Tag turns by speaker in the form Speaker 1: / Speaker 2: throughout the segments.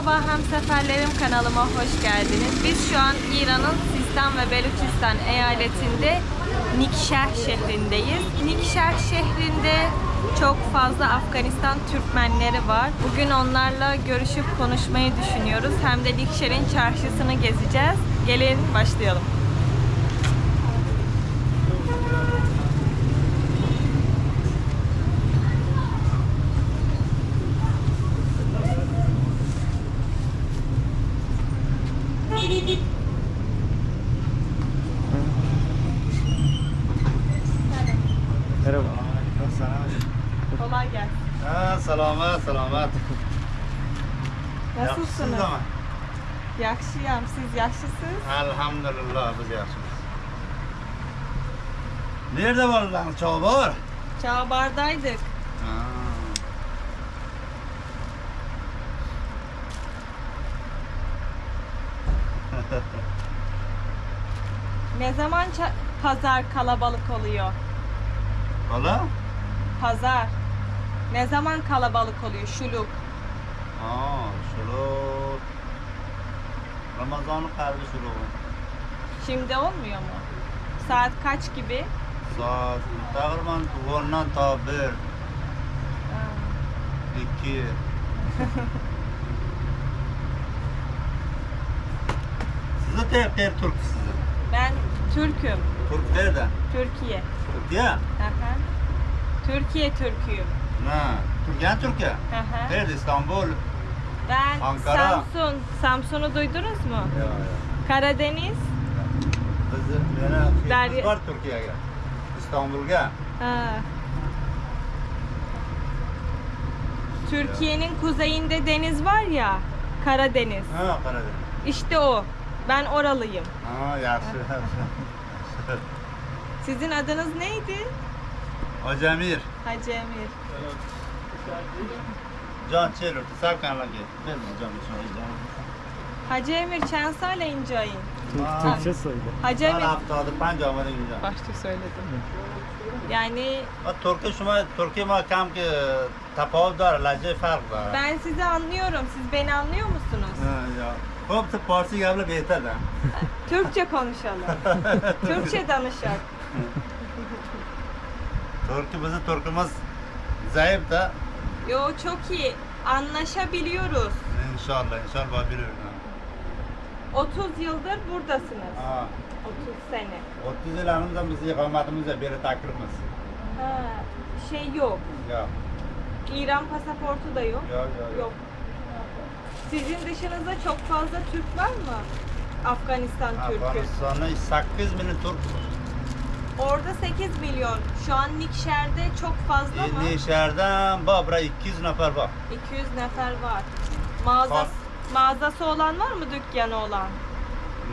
Speaker 1: Merhaba hemseferlerim kanalıma hoş geldiniz. Biz şu an İran'ın Sistan ve Beluçistan eyaletinde Nikşeh şehrindeyiz. Nikşeh şehrinde çok fazla Afganistan Türkmenleri var. Bugün onlarla görüşüp konuşmayı düşünüyoruz. Hem de Nikşehir'in çarşısını gezeceğiz. Gelin başlayalım.
Speaker 2: Merhaba.
Speaker 1: Kolay gelsin.
Speaker 3: Ha, selamet, selamet.
Speaker 1: Nasılsınız?
Speaker 3: Yaxşısınız ama?
Speaker 1: Yaxşıyam. Siz yaxşısınız?
Speaker 3: Elhamdülillah biz yaxşıyız. Nerede var lan çobar?
Speaker 1: Çağbardaydık.
Speaker 3: Ha.
Speaker 1: Ne zaman pazar kalabalık oluyor?
Speaker 3: Valla?
Speaker 1: Pazar. Ne zaman kalabalık oluyor? Şuluk.
Speaker 3: Ha, şunu Ramazan'ın kalbi şunu.
Speaker 1: Şimdi olmuyor mu? Saat kaç gibi?
Speaker 3: Saat takriben ondan ta bir, iki. Sizi tek tek Türk sizi.
Speaker 1: Ben Türk'üm.
Speaker 3: Türk nereden?
Speaker 1: Türkiye.
Speaker 3: Türkiye?
Speaker 1: Hı. Türkiye Türk'üyüm.
Speaker 3: Ne? Türkiye Türkiye. Nerede? İstanbul.
Speaker 1: Ben
Speaker 3: Ankara.
Speaker 1: Samsun. Samsun'u duydunuz mu?
Speaker 3: Ya ya.
Speaker 1: Karadeniz.
Speaker 3: Biz beni
Speaker 1: Derya-
Speaker 3: var Türkiye'ye. İstanbul'a.
Speaker 1: Türkiye'nin kuzeyinde deniz var ya. Karadeniz.
Speaker 3: Ha Karadeniz.
Speaker 1: İşte o. Ben oralıyım.
Speaker 3: Ha yaxşı.
Speaker 1: Sizin adınız neydi? Hacemir. Hacemir.
Speaker 3: Can çelirti, sakanla gel. Ben hocam
Speaker 1: Hacı Emir çen söyleyin
Speaker 3: Cahil.
Speaker 2: Türkçe söyle.
Speaker 1: Hacı
Speaker 3: Ben
Speaker 1: Emir.
Speaker 3: haftadır pancama ne güzel.
Speaker 1: Başta söyledim. Yani
Speaker 3: O Türkiye şuma, Türkiye ma kam ki tapav dar, lacı fark var.
Speaker 1: ben sizi anlıyorum. Siz beni anlıyor musunuz?
Speaker 3: Ha, ya. Hop da Parsi gavla beter da.
Speaker 1: Türkçe konuşalım. Türkçe danışak.
Speaker 3: Bizi Türkümüz zayıf da.
Speaker 1: Yo çok iyi. Anlaşabiliyoruz.
Speaker 3: İnşallah inşallah biliyorum.
Speaker 1: 30 yıldır buradasınız.
Speaker 3: Ha.
Speaker 1: 30 sene.
Speaker 3: 30 yıl anımızda biz ikametimize biri takribimiz.
Speaker 1: Ha, şey yok.
Speaker 3: Ya.
Speaker 1: İran pasaportu da yok.
Speaker 3: Yok yok
Speaker 1: Yok. Sizin dışınızda çok fazla Türk var mı? Afganistan Türk'ü.
Speaker 3: Afganistan'da 8 milyon Türk var.
Speaker 1: Orada 8 milyon. Şu an Nikşer'de çok fazla mı?
Speaker 3: Yeni şehirden babra 200 nefer var.
Speaker 1: 200 nefer var. Mağazası,
Speaker 3: Var.
Speaker 1: mağazası olan var mı dükkanı olan?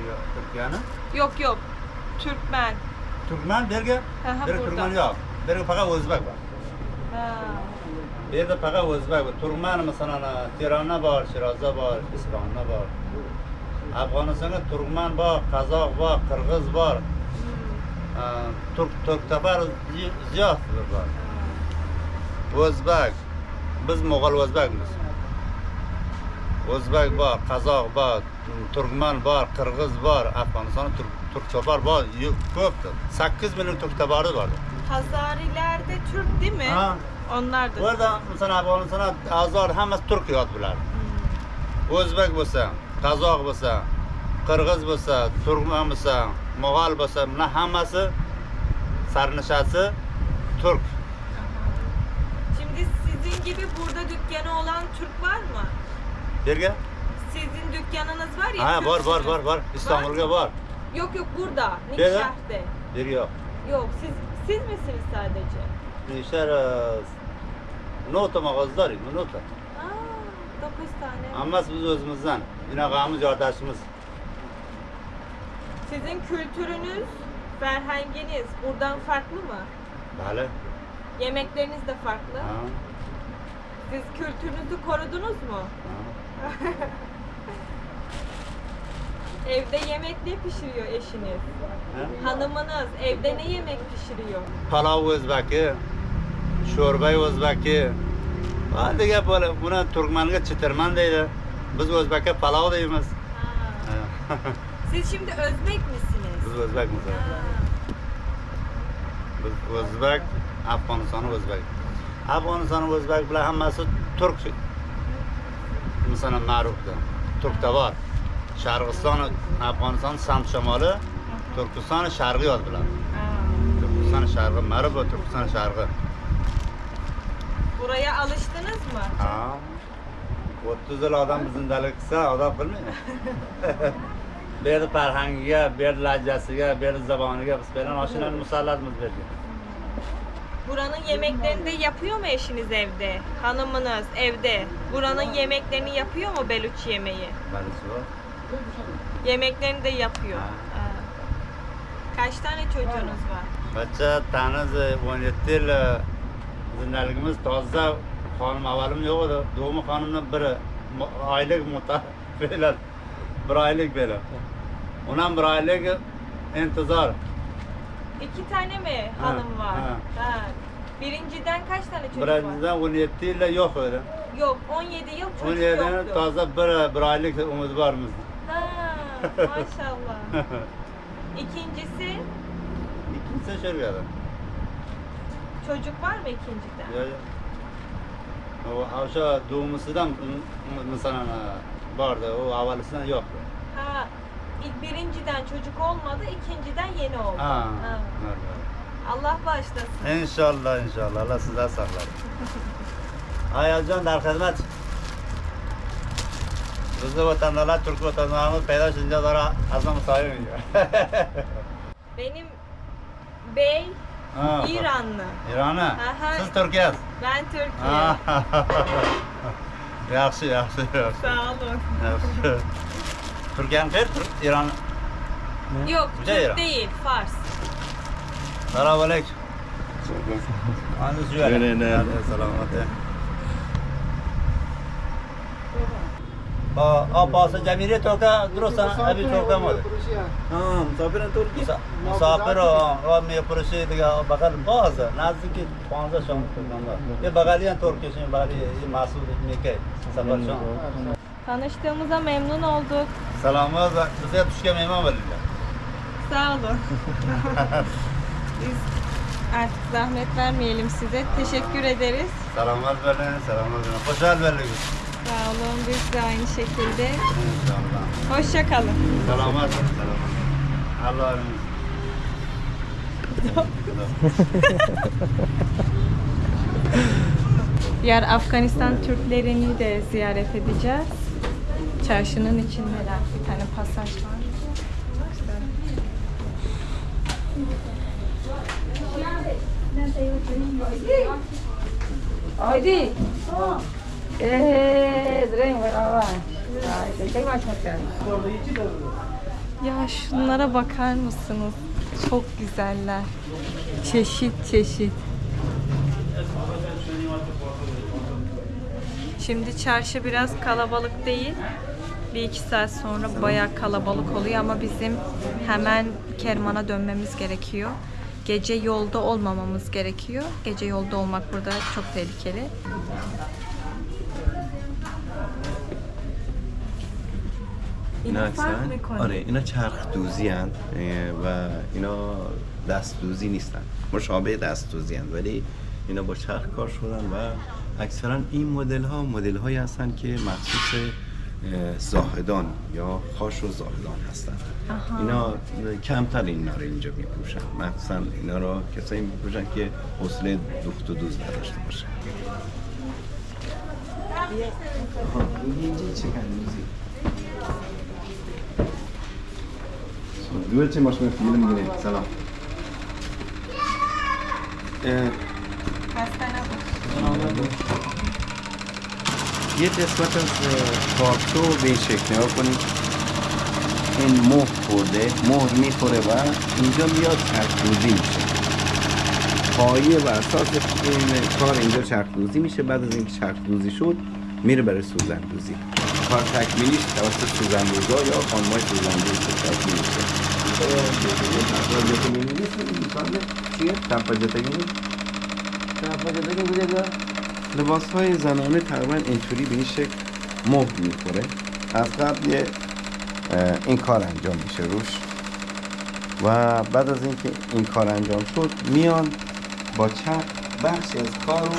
Speaker 3: Yok, Türkiye'nin.
Speaker 1: Yok yok. Türkmen.
Speaker 3: Türkmen
Speaker 1: Hı hı,
Speaker 3: bir
Speaker 1: burada.
Speaker 3: Türkmen yok. Bir fakat Özbek var.
Speaker 1: Ha.
Speaker 3: Bir de fakat Özbek var. Türkmen mesela Tiran'da var, Şiraz'da var, İsfahan'da var. Afganistan'da Türkmen var, Kazak var, Kırgız var. turk turktapar ziyotovlar bor o'zbak biz mo'g'ul o'zbakmiz o'zbak bor qozoq bor turkman bor qirg'iz bor afg'oniston turktopar bor ko'pdir sakkiz
Speaker 1: million turktopari bor hazoriylarda turk
Speaker 3: deymi
Speaker 1: onlar da
Speaker 3: orada misol afg'oniston azor hammasi turk yod bular o'zbek bo'lsa qozoq bo'lsa Qirg'iz bo'lsa, Turkman bo'lsa, Mo'g'ol bo'lsa, bular hammasi sarnishasi Türk.
Speaker 1: Şimdi sizin gibi burada dükkanı olan Türk var mı?
Speaker 3: Yerga?
Speaker 1: Sizin dükkanınız var ya.
Speaker 3: Ha, var, var, var, var. İstanbul'ga var.
Speaker 1: Yok yok burada. Nikşehir'de.
Speaker 3: Yer yo'q.
Speaker 1: Yok siz siz misiniz sadece?
Speaker 3: Nishar nota mağazalar, nota.
Speaker 1: Aa, 9 tane.
Speaker 3: Hammasi biz o'zimizdan. Bunaqamiz yordashimiz.
Speaker 1: Sizin kültürünüz, ferhanginiz buradan farklı mı?
Speaker 3: Bali.
Speaker 1: Yemekleriniz de farklı.
Speaker 3: Ha.
Speaker 1: Siz kültürünüzü korudunuz mu?
Speaker 3: ha.
Speaker 1: Evde yemek ne pişiriyor eşiniz?
Speaker 3: Ha?
Speaker 1: Hanımınız evde ne yemek pişiriyor?
Speaker 3: Palov o'zbaki, sho'rba o'zbaki. Ha degan bo'la, buni turkmanga chitirman deydi. Biz Özbek'e palau deyimiz.
Speaker 1: Siz şimdi Özbek misiniz?
Speaker 3: Biz Özbekmiz.
Speaker 1: Ha.
Speaker 3: Biz Özbek, Afg'oniston O'zbek. Afg'oniston O'zbek bilan hammasi turk. Masalan, ma'rufda. Turkda bor. Sharg'iston, Afg'oniston samt shimoli, Turkiston sharqi yoziladi.
Speaker 1: Ha.
Speaker 3: Turkiston sharqi, ma'ruf va Turkiston sharqi.
Speaker 1: Buraya alıştınız mı?
Speaker 3: Ha. 30 yil odam bizindalik qilsa, odam bilmaydi. Yerda farhangiga, lahjasiga, bu yerda zaboniga biz bilan oshinani musallatmiz bu yerga.
Speaker 1: Buranın yemeklerini de yapıyor mu eşiniz evde? Hanımınız evde. Buranın yemeklerini yapıyor mu Beluç yemeği?
Speaker 3: Bor.
Speaker 1: Yemeklerini de yapıyor.
Speaker 3: Ha.
Speaker 1: Ha. Kaç tane çocuğunuz var?
Speaker 3: Bachcha taniz 17 yil e, zindaligimiz toza xonim avalim yo'q edi. Do'mi xonimdan biri oylik muta Bir beradi. Undan bir oylik intizor.
Speaker 1: İki tane mi
Speaker 3: Ha,
Speaker 1: hanım var?
Speaker 3: ha.
Speaker 1: Ha. Birinciden kaç tane çocuk var?
Speaker 3: Birinchidan 17 yilda yo'q edi.
Speaker 1: Yok 17 yıl çocuk
Speaker 3: 17 yil
Speaker 1: yoktu.
Speaker 3: toza bir bir oylik umid bor bizda.
Speaker 1: Ha, maşallah. İkincisi
Speaker 3: İkincisi Şurgada.
Speaker 1: çocuk var mı ikinciden?
Speaker 3: Yo'q. yo'q. O o'sha do'misidan masalan bordi, u avvalisidan yo'qdi.
Speaker 1: Ha, ilk birinciden çocuk olmadı, ikinciden yeni oldu.
Speaker 3: Ha.
Speaker 1: Ha.
Speaker 3: evet,
Speaker 1: Allah bağışlasın.
Speaker 3: İnşallah inşallah Allah sizden saklar. Ayazcan dar hizmet. Bizni vatandaşlar, Türk vatandaşlarımız peyda şince zara azam sayın
Speaker 1: Benim bey
Speaker 3: Ha,
Speaker 1: İranlı.
Speaker 3: İran'ı.
Speaker 1: Aha.
Speaker 3: Siz Türkiye.
Speaker 1: Ben Türkiye.
Speaker 3: Yaxshi, yaxshi, yaxshi.
Speaker 1: Sağ olun.
Speaker 3: Yaxshi. Türkiye'nin qayerda? İran.
Speaker 1: Yok,
Speaker 3: Güzel
Speaker 1: Türk
Speaker 3: İran.
Speaker 1: değil, Fars.
Speaker 3: Selamun aleyküm. Anız
Speaker 2: Öyle ne?
Speaker 3: आप पास जमीन है तो का ग्रोसा अभी छोटा मत हां
Speaker 2: मुसाफिर तो की
Speaker 3: मुसाफिर और मैं पुरुष दिया बगल बाज नजदीक 15 शाम kullandı. Ve bagaliyan torkesin bagaliyi masum meke sabah şam.
Speaker 1: Tanıştığımıza memnun olduk.
Speaker 3: Selamlar size tuşka memnun oldum.
Speaker 1: Sağ olun. Artık zahmet vermeyelim size. Teşekkür ederiz.
Speaker 3: Selamlar verin, selamlar verin. Hoşçakalın.
Speaker 1: Sağ olun. Biz de aynı şekilde.
Speaker 3: İnşallah.
Speaker 1: Hoşça kalın.
Speaker 3: Selamet verin, selamet. Allah razı
Speaker 1: Diğer Afganistan Türklerini de ziyaret edeceğiz. Çarşının içindeler. Bir tane pasaj var. Güzel. Ya şunlara bakar mısınız? Çok güzeller. Çeşit çeşit. Şimdi çarşı biraz kalabalık değil. Bir iki saat sonra bayağı kalabalık oluyor ama bizim hemen Kerman'a dönmemiz gerekiyor. Gece yolda olmamamız gerekiyor. Gece yolda olmak burada çok tehlikeli.
Speaker 4: اینا
Speaker 1: می‌کنه.
Speaker 4: آره اینا چرخ دوزی هن و اینا دست دوزی نیستن. مشابه دست دوزی هن ولی اینا با چرخ کار شدن و اکثرا این مدل ها مدل هایی هستن که مخصوص اه، زاهدان یا خاش و زاهدان هستن.
Speaker 1: آها.
Speaker 4: اینا کمتر اینا رو اینجا میپوشن. مخصوصا اینا رو کسایی میپوشن که حوصله دوخت و دوز نداشته باشن. آها، این اینجا چکن دوزی دویل چه ماشین می‌گیره سلام اه، یه قسمت از کارتو به این شکل نگاه کنید این مهر خورده مهر می‌خوره و اینجا میاد چرخدوزی میشه پایه بر اساس این کار اینجا چرخدوزی میشه بعد از اینکه چرخدوزی شد میره برای سوزندوزی. کار تکمیلیش توسط سوزندوزا یا خانمای سوزندوز تکمیل میشه. لباس های زنانه تقریبا اینطوری به این شکل مهر می‌خوره. از قبل یه این کار انجام میشه روش. و بعد از اینکه این کار انجام شد میان با چرخ بخشی از کار رو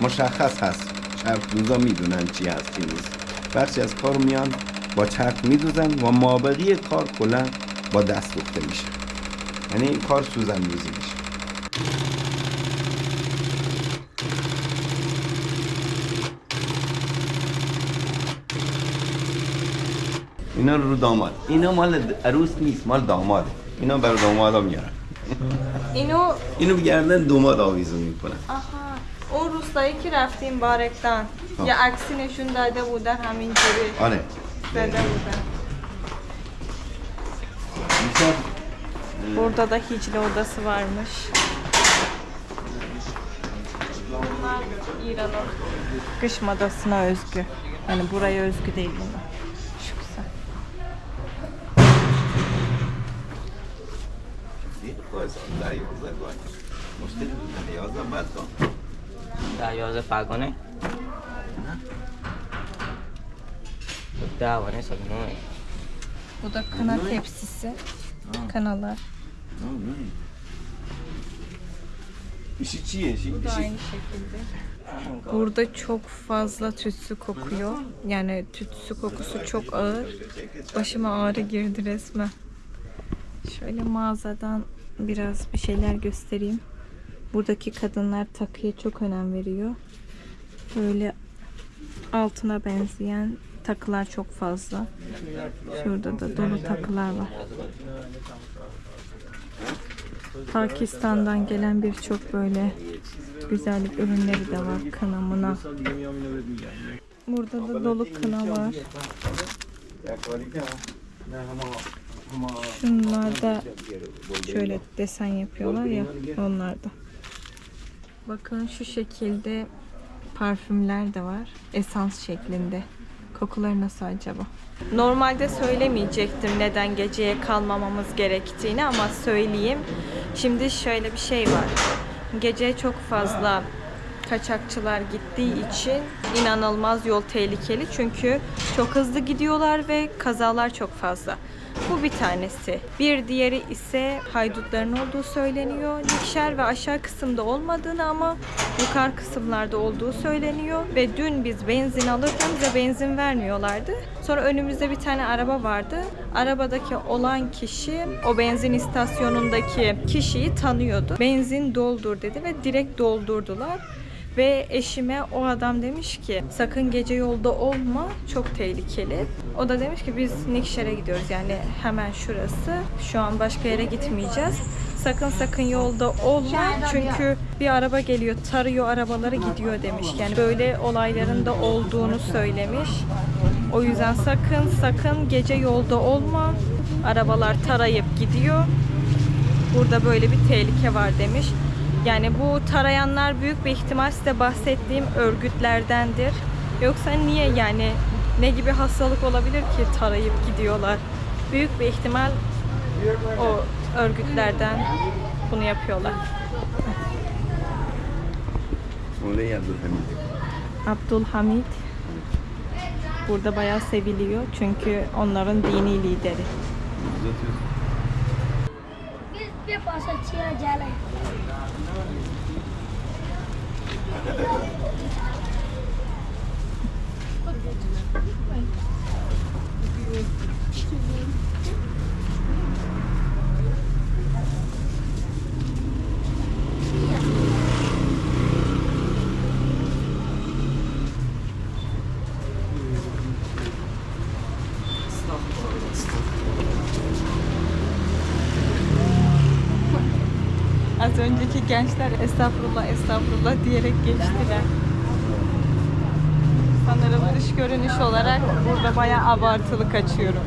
Speaker 4: مشخص هست. دوزا می‌دونن چی هست چی نیست بخشی از کار میان با چرخ میدوزن و مابقی کار کلا با دست دوخته میشه. یعنی این کار سوزن دوزی میشه. اینا رو داماد. اینا مال عروس نیست مال داماده اینا برای دامادا میارن.
Speaker 1: اینو
Speaker 4: اینو گردن داماد آویزون می‌کنن.
Speaker 1: آها. اون روستایی که رفتیم بارکتان
Speaker 4: آه.
Speaker 1: یه عکسی نشون داده بودن همینجوری
Speaker 4: آره
Speaker 1: زده بودن
Speaker 4: میشه
Speaker 1: Burada da hicli odası varmış. Bunlar İran'ın kış modasına özgü. Yani buraya özgü değil bunlar. Şu güzel.
Speaker 5: Dayos pagone. Daha var ne sakın oy.
Speaker 1: Bu da kana tepsisi.
Speaker 4: Kanalar. İşçi
Speaker 1: Bu da aynı şekilde. Burada çok fazla tütsü kokuyor. Yani tütsü kokusu çok ağır. Başıma ağrı girdi resmen. Şöyle mağazadan biraz bir şeyler göstereyim. Buradaki kadınlar takıya çok önem veriyor. Böyle altına benzeyen takılar çok fazla. Şurada da dolu takılar var. Pakistan'dan gelen birçok böyle güzellik ürünleri de var. Kına mına. Burada da dolu kına var. Şunlar da şöyle desen yapıyorlar ya onlar da. Bakın şu şekilde parfümler de var. Esans şeklinde. Kokuları nasıl acaba? Normalde söylemeyecektim neden geceye kalmamamız gerektiğini ama söyleyeyim. Şimdi şöyle bir şey var. Gece çok fazla kaçakçılar gittiği için inanılmaz yol tehlikeli. Çünkü çok hızlı gidiyorlar ve kazalar çok fazla. Bu bir tanesi. Bir diğeri ise haydutların olduğu söyleniyor. Nikşer ve aşağı kısımda olmadığını ama yukarı kısımlarda olduğu söyleniyor. Ve dün biz benzin alırken bize benzin vermiyorlardı. Sonra önümüzde bir tane araba vardı. Arabadaki olan kişi o benzin istasyonundaki kişiyi tanıyordu. Benzin doldur dedi ve direkt doldurdular. Ve eşime o adam demiş ki sakın gece yolda olma çok tehlikeli. O da demiş ki biz Nikşer'e gidiyoruz yani hemen şurası. Şu an başka yere gitmeyeceğiz. Sakın sakın yolda olma çünkü bir araba geliyor tarıyor arabaları gidiyor demiş. Yani böyle olayların da olduğunu söylemiş. O yüzden sakın sakın gece yolda olma. Arabalar tarayıp gidiyor. Burada böyle bir tehlike var demiş. Yani bu tarayanlar büyük bir ihtimal size bahsettiğim örgütlerdendir. Yoksa niye yani ne gibi hastalık olabilir ki tarayıp gidiyorlar? Büyük bir ihtimal o örgütlerden bunu yapıyorlar.
Speaker 4: Oraya Abdülhamid.
Speaker 1: Abdülhamid burada bayağı seviliyor çünkü onların dini lideri.
Speaker 4: आपके
Speaker 6: पास अच्छी जाल है
Speaker 1: Thank you. Gençler estağfurullah estağfurullah diyerek geçtiler. Sanırım dış görünüş olarak burada bayağı abartılı kaçıyorum.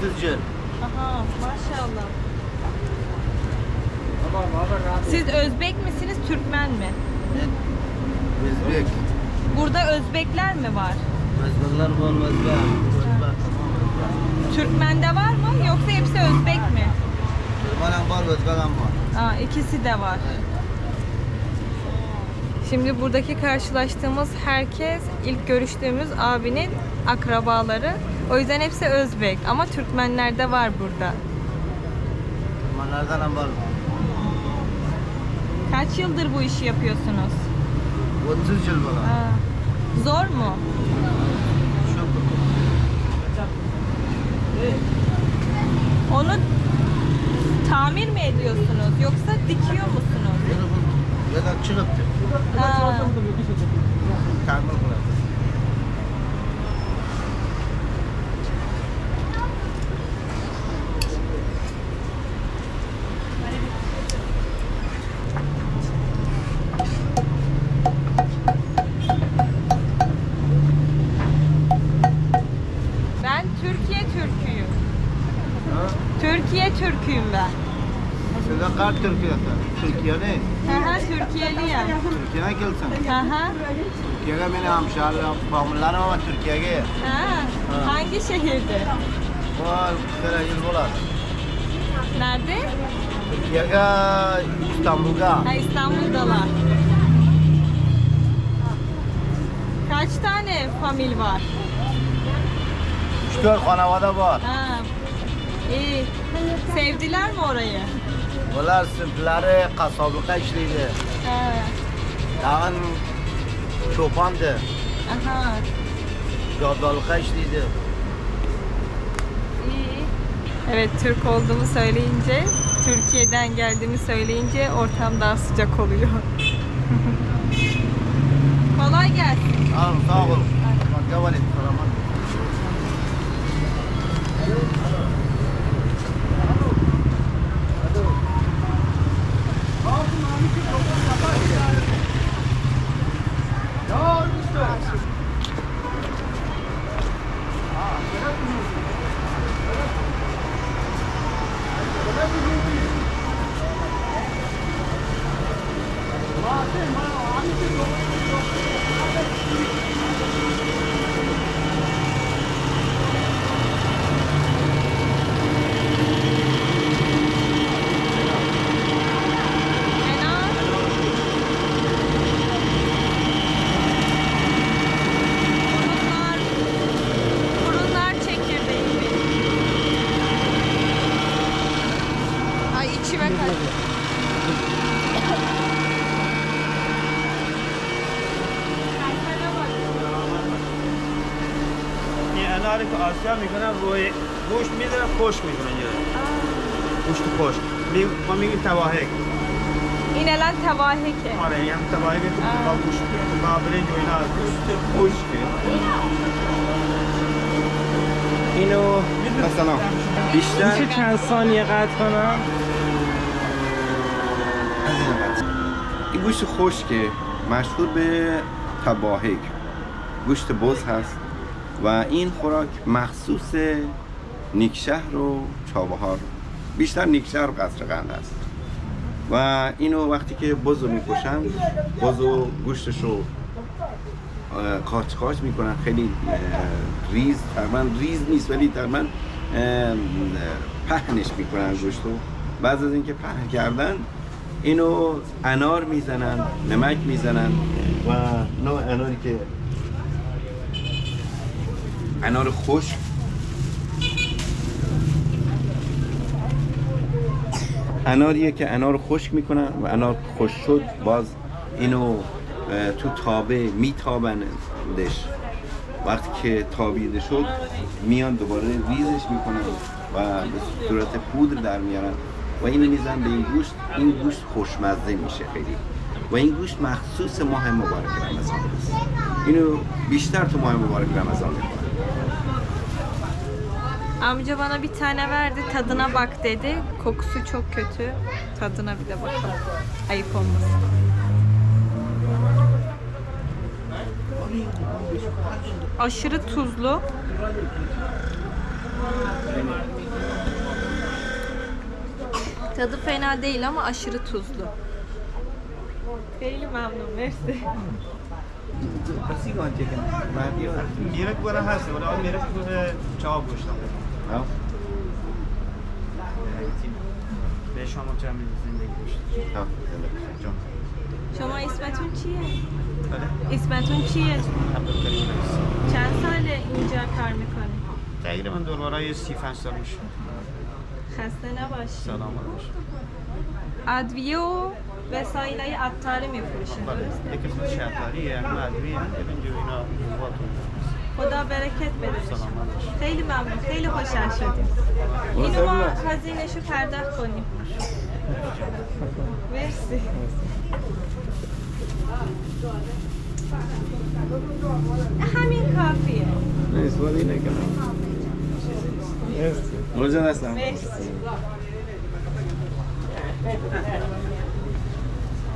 Speaker 7: 30 yıl.
Speaker 1: Aha maşallah. Siz Özbek misiniz, Türkmen mi?
Speaker 7: Özbek.
Speaker 1: Burada Özbekler mi var?
Speaker 7: Özbekler var Özbek.
Speaker 1: Türkmen'de var mı yoksa hepsi Özbek mi?
Speaker 7: Türkmenim var, Özbekim var.
Speaker 1: Aa, ikisi de var. Şimdi buradaki karşılaştığımız herkes ilk görüştüğümüz abinin akrabaları. O yüzden hepsi Özbek ama Türkmenler de var burada.
Speaker 7: Türkmenlerden var.
Speaker 1: Kaç yıldır bu işi yapıyorsunuz?
Speaker 7: 30 yıl var.
Speaker 1: Aa, zor mu?
Speaker 7: Çok.
Speaker 1: Onu tamir mi ediyorsunuz yoksa dikiyor musunuz?
Speaker 7: Ya da çıkıptı.
Speaker 1: Ha,
Speaker 7: Tamir kılar.
Speaker 1: ben Türkiye Türküyüm. Türkiye Türküyüm ben.
Speaker 7: Kaç Türkiye'de? Türkiye ne?
Speaker 1: Hı hı, Türkiye'liyim.
Speaker 7: Türkiye'ye gelsin.
Speaker 1: Hı.
Speaker 7: Türkiye'ye beni hemşehrilerim, bağımlılarım ama Türkiye'ye.
Speaker 1: Ha, hangi şehirde?
Speaker 7: Var, böyle yıl bular.
Speaker 1: Nerede?
Speaker 7: Türkiye'ye, İstanbul'a.
Speaker 1: Ha, İstanbul'dalar. Kaç tane famil var?
Speaker 7: Üç dört kanavada var.
Speaker 1: Ha, iyi. Sevdiler mi orayı?
Speaker 7: İşliydi.
Speaker 1: Ha,
Speaker 7: Dağın çobandı.
Speaker 1: aha,
Speaker 7: Caddalıkta işliydi.
Speaker 1: iyi. Evet, Türk olduğumu söyleyince, Türkiye'den geldiğimi söyleyince ortam daha sıcak oluyor. Kolay gelsin.
Speaker 7: Sağ ol. Var et. Selamat.
Speaker 1: 安心してご
Speaker 2: めんね。آسیا می‌کنن روی گوشت می‌ذارن خشک می‌کنن یه گوشت خشک. می ما میگیم تواهک.
Speaker 1: İnelen tevaheke.
Speaker 2: آره یه هم تواهک. با گوشت با برنج و اینا. گوشت خشک
Speaker 4: اینو مثلا بیشتر
Speaker 6: میشه چند ثانیه قطع کنم؟
Speaker 4: این گوشت خشکه. مشهور به تباهک گوشت بز هست. و این خوراک مخصوص نیکشهر و چابهار بیشتر نیکشهر و قصر قند است. و اینو وقتی که بز رو می‌کشن بز و گوشتش رو اه، قاچ قاچ می‌کنن. خیلی ریز تقریبا ریز نیست ولی اه، پهنش می‌کنن گوشت رو از اینکه پهن کردن اینو انار می‌زنن نمک می‌زنن و نوع اناری که انار خشک. اناریه که انار خشک می‌کنن و انار خشک شد باز اینو تو تابه میتابندش. وقتی که تابیده شد میان دوباره ریزش می‌کنن و به صورت پودر در میارن و اینو میزن به این گوشت. این گوشت خوشمزه میشه خیلی. و این گوشت مخصوص ماه مبارک رمضان است. اینو بیشتر تو ماه مبارک رمضان می‌کنن.
Speaker 1: Amca bana bir tane verdi. Tadına bak dedi. Kokusu çok kötü. Tadına bir de bakalım. Ayıp olmasın. Aşırı tuzlu. Tadı fena değil ama aşırı tuzlu. Değil memnun, mersi.
Speaker 2: हंसी कौन चिकन मेरे को रहा है और मेरे को चाव पूछता हूँ
Speaker 4: Ja.
Speaker 2: به شما چه میل زندگی گوشت
Speaker 4: Ja. Eller,
Speaker 1: شما اسمتون چیه؟
Speaker 2: بله
Speaker 1: اسمتون چیه؟
Speaker 2: عبدالکریم
Speaker 1: چند سال اینجا کار می‌کنی؟
Speaker 2: تقریبا دوربرای سی پنج سال میشه
Speaker 1: خسته نباشی
Speaker 2: سلامت باشه
Speaker 1: ادویه و وسایل های عطاری میفروشین
Speaker 2: بله؟ یکی از شهرداری هم مدوی هم اینجا اینا مواتون
Speaker 1: خدا برکت بده خیلی ممنون. خیلی خوشحال شدیم. اینو ما هزینش رو پرداخت کنیم. مرسی. همین کافیه.
Speaker 4: نیست ولی نکنم
Speaker 1: مرسی. مرسی هستم. مرسی.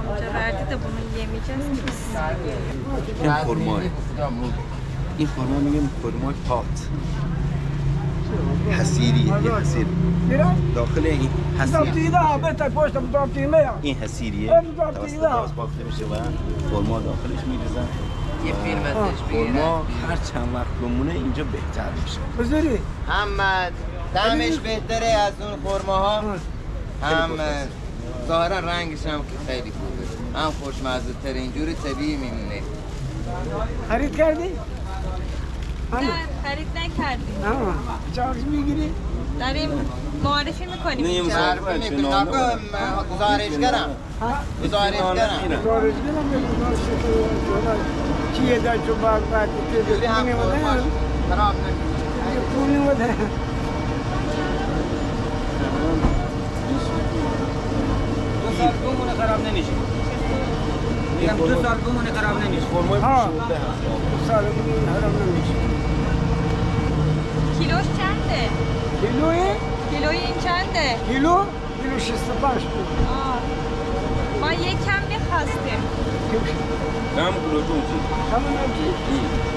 Speaker 1: اونجا verdi de bunun yemeyeceğiz ki biz.
Speaker 4: Enformal. این خرما میگن خرمای پات حسیری یه حسیر داخل این حسیر این حسیریه توسط گاز باخته میشه و خرما داخلش میریزن.
Speaker 5: یه فیلم ازش
Speaker 4: خرما هر چند وقت بمونه اینجا بهتر میشه.
Speaker 5: محمد طعمش بهتره از اون خورماها هم ظاهرا رنگش هم که خیلی خوبه. هم خوشمزه تر اینجوری طبیعی میمونه.
Speaker 8: خرید کردی؟
Speaker 1: نه خرید نکردیم
Speaker 8: آه چارج میگیری؟
Speaker 1: داریم معرفی میکنیم
Speaker 4: نه، یه
Speaker 1: اینجا
Speaker 4: مسابقه.
Speaker 5: معرفی
Speaker 4: چه
Speaker 5: میکنم
Speaker 4: نامه؟
Speaker 5: گزارشگرم گزارشگرم
Speaker 4: میرن
Speaker 8: چارج میدم به گزارش شده چیه در چو باگ باگ
Speaker 5: جوری هم
Speaker 8: پول
Speaker 5: خورماش
Speaker 8: نمیده
Speaker 5: خراب نکنه
Speaker 8: پول نمیده
Speaker 6: دو سال بمونه خراب نمیشه میگم دو سال بمونه خراب نمیشه
Speaker 4: خرمای
Speaker 8: ها.
Speaker 4: فروشنده هست
Speaker 8: سال حرام نمیشه
Speaker 1: کیلوش چنده؟
Speaker 8: کیلوی؟
Speaker 1: کیلوی این چنده؟
Speaker 8: کیلو؟ کیلو شست پنج
Speaker 1: آه ما
Speaker 4: یک کم می‌خواستیم کم
Speaker 1: کم کیلو چون چی؟ کم
Speaker 4: کم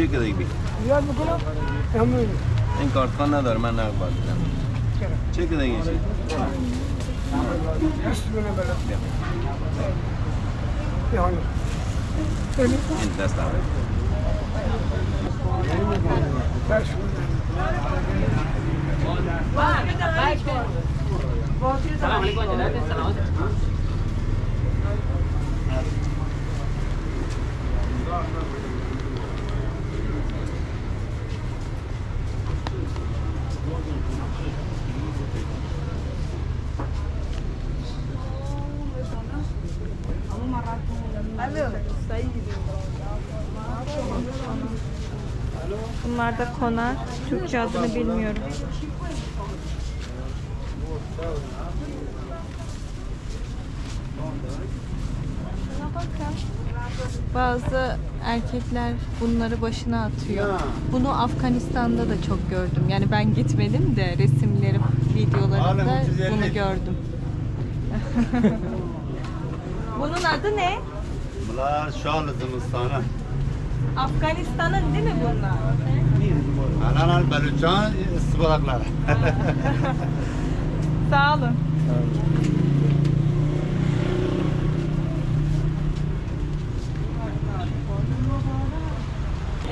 Speaker 4: چه که دیگه
Speaker 8: یاد بکنم همون
Speaker 4: این کارت خان نداره من نقد باید بدم چه که دیگه
Speaker 8: چه این دست داره. سلام
Speaker 4: علیکم جناب سلام
Speaker 8: علیکم
Speaker 1: Bunlar da konar. Türkçe adını bilmiyorum. Bazı erkekler bunları başına atıyor. Bunu Afganistan'da da çok gördüm. Yani ben gitmedim de
Speaker 2: resimlerim, videolarımda
Speaker 1: bunu gördüm. Bunun adı ne?
Speaker 3: Bunlar şal zimistanı.
Speaker 1: Afganistan'ın değil mi bunlar?
Speaker 3: Anan Beluçan istibadakları.
Speaker 1: Sağ olun.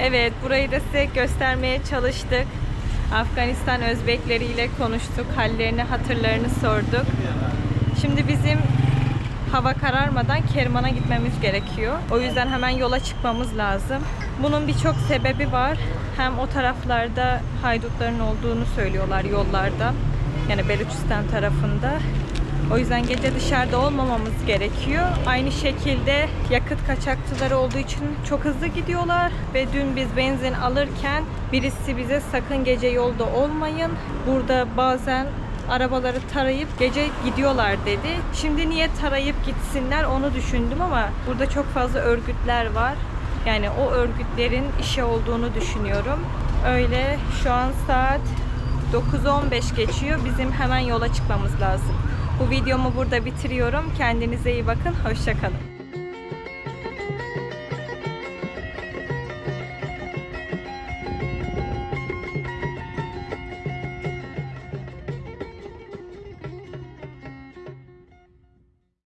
Speaker 1: Evet, burayı da size göstermeye çalıştık. Afganistan Özbekleriyle konuştuk, hallerini, hatırlarını sorduk. Şimdi bizim hava kararmadan Kerman'a gitmemiz gerekiyor. O yüzden hemen yola çıkmamız lazım. Bunun birçok sebebi var. Hem o taraflarda haydutların olduğunu söylüyorlar yollarda. Yani Beluçistan tarafında. O yüzden gece dışarıda olmamamız gerekiyor. Aynı şekilde yakıt kaçakçıları olduğu için çok hızlı gidiyorlar ve dün biz benzin alırken birisi bize sakın gece yolda olmayın. Burada bazen arabaları tarayıp gece gidiyorlar dedi. Şimdi niye tarayıp gitsinler onu düşündüm ama burada çok fazla örgütler var. Yani o örgütlerin işi olduğunu düşünüyorum. Öyle şu an saat 9.15 geçiyor. Bizim hemen yola çıkmamız lazım. Bu videomu burada bitiriyorum. Kendinize iyi bakın. Hoşçakalın.